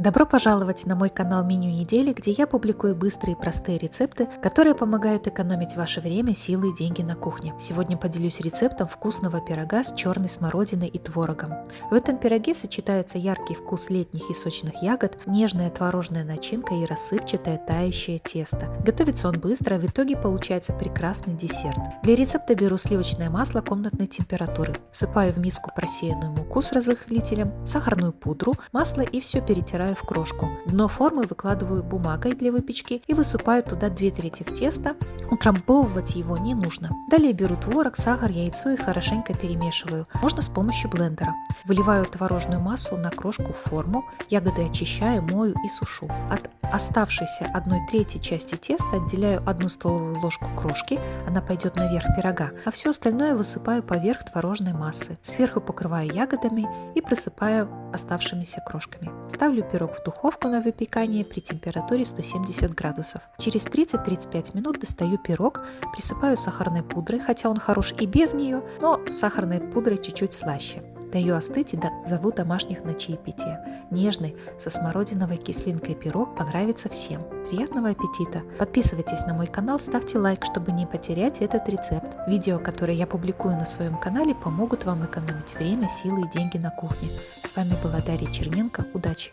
Добро пожаловать на мой канал Меню недели, где я публикую быстрые и простые рецепты, которые помогают экономить ваше время, силы и деньги на кухне. Сегодня поделюсь рецептом вкусного пирога с черной смородиной и творогом. В этом пироге сочетается яркий вкус летних и сочных ягод, нежная творожная начинка и рассыпчатое тающее тесто. Готовится он быстро, в итоге получается прекрасный десерт. Для рецепта беру сливочное масло комнатной температуры, всыпаю в миску просеянную муку с разрыхлителем, сахарную пудру, масло и все перетираю в крошку. Дно формы выкладываю бумагой для выпечки и высыпаю туда 2 трети теста. Утрамбовывать его не нужно. Далее беру творог, сахар, яйцо и хорошенько перемешиваю. Можно с помощью блендера. Выливаю творожную массу на крошку в форму, ягоды очищаю, мою и сушу. От оставшейся 1 трети части теста отделяю 1 столовую ложку крошки, она пойдет наверх пирога, а все остальное высыпаю поверх творожной массы. Сверху покрываю ягодами и присыпаю оставшимися крошками. Ставлю пирог в духовку на выпекание при температуре 170 градусов. Через 30-35 минут достаю пирог, присыпаю сахарной пудрой, хотя он хорош и без нее, но с сахарной пудрой чуть-чуть слаще. Даю остыть и до... зову домашних на чаепитие. Нежный, со смородиновой кислинкой пирог понравится всем. Приятного аппетита! Подписывайтесь на мой канал, ставьте лайк, чтобы не потерять этот рецепт. Видео, которые я публикую на своем канале, помогут вам экономить время, силы и деньги на кухне. С вами была Дарья Черненко. Удачи!